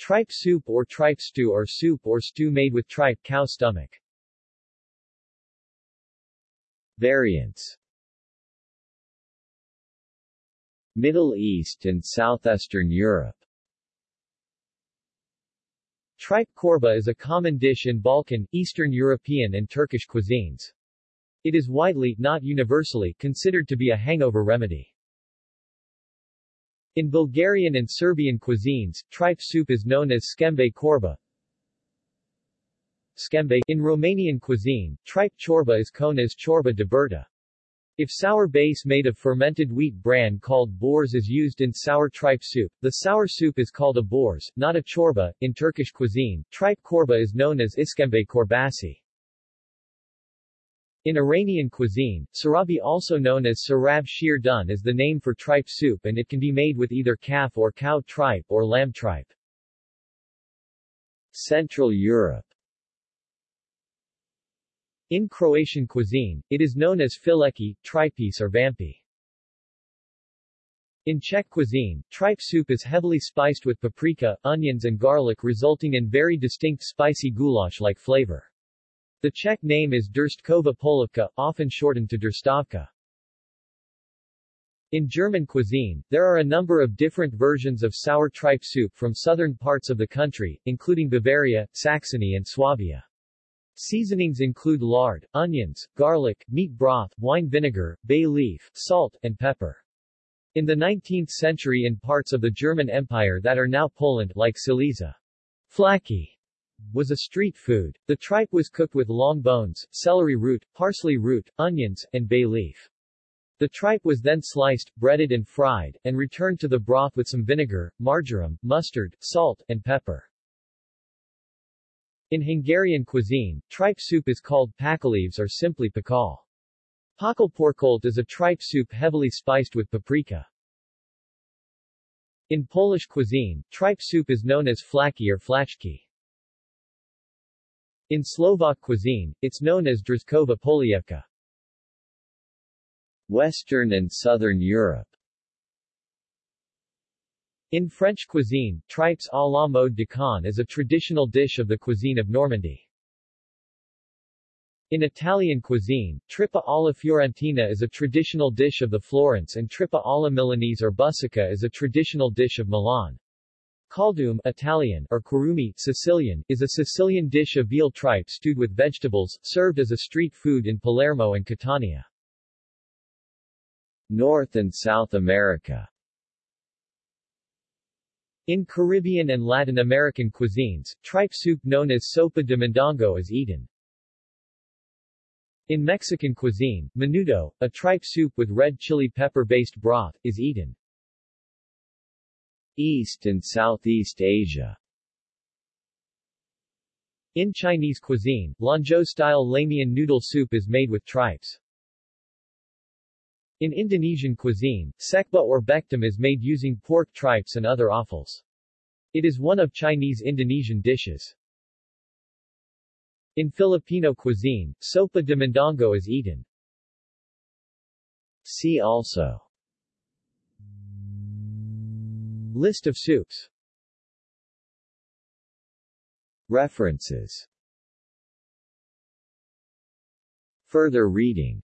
Tripe soup or tripe stew or soup or stew made with tripe cow stomach. Variants Middle East and Southeastern Europe Tripe korba is a common dish in Balkan, Eastern European and Turkish cuisines. It is widely, not universally, considered to be a hangover remedy. In Bulgarian and Serbian cuisines, tripe soup is known as skembe korba. Skembe. In Romanian cuisine, tripe chorba is known as chorba de burtă. If sour base made of fermented wheat bran called boors is used in sour tripe soup, the sour soup is called a boors, not a chorba. In Turkish cuisine, tripe korba is known as iskembe korbasi. In Iranian cuisine, sarabi also known as sarab sheer dun is the name for tripe soup and it can be made with either calf or cow tripe or lamb tripe. Central Europe in Croatian cuisine, it is known as fileki, tripice or vampi. In Czech cuisine, tripe soup is heavily spiced with paprika, onions and garlic resulting in very distinct spicy goulash-like flavor. The Czech name is Durstkova polivka, often shortened to Durstovka. In German cuisine, there are a number of different versions of sour tripe soup from southern parts of the country, including Bavaria, Saxony and Swabia. Seasonings include lard, onions, garlic, meat broth, wine vinegar, bay leaf, salt, and pepper. In the 19th century in parts of the German Empire that are now Poland like Silesia, flaki was a street food. The tripe was cooked with long bones, celery root, parsley root, onions, and bay leaf. The tripe was then sliced, breaded and fried, and returned to the broth with some vinegar, marjoram, mustard, salt, and pepper. In Hungarian cuisine, tripe soup is called pakaleves or simply pakal. Pakalporkolt is a tripe soup heavily spiced with paprika. In Polish cuisine, tripe soup is known as flaki or flaczki. In Slovak cuisine, it's known as Drezkova polievka. Western and Southern Europe in French cuisine, tripes à la mode de Caen is a traditional dish of the cuisine of Normandy. In Italian cuisine, trippa alla fiorentina is a traditional dish of the Florence and trippa alla milanese or busecca is a traditional dish of Milan. Caldume Italian or curumi Sicilian, is a Sicilian dish of veal tripe stewed with vegetables, served as a street food in Palermo and Catania. North and South America in Caribbean and Latin American cuisines, tripe soup known as sopa de mondongo is eaten. In Mexican cuisine, menudo, a tripe soup with red chili pepper-based broth, is eaten. East and Southeast Asia In Chinese cuisine, Lanzhou-style lamian noodle soup is made with tripes. In Indonesian cuisine, sekba or bektam is made using pork tripes and other offals. It is one of Chinese Indonesian dishes. In Filipino cuisine, sopa de mondongo is eaten. See also List of soups References Further reading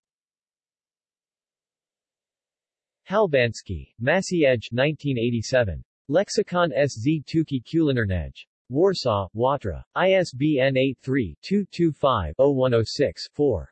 Halbanski, Maciej 1987. Lexicon SZ Tuki Kulinarnej. Warsaw, Watra. ISBN 83-225-0106-4.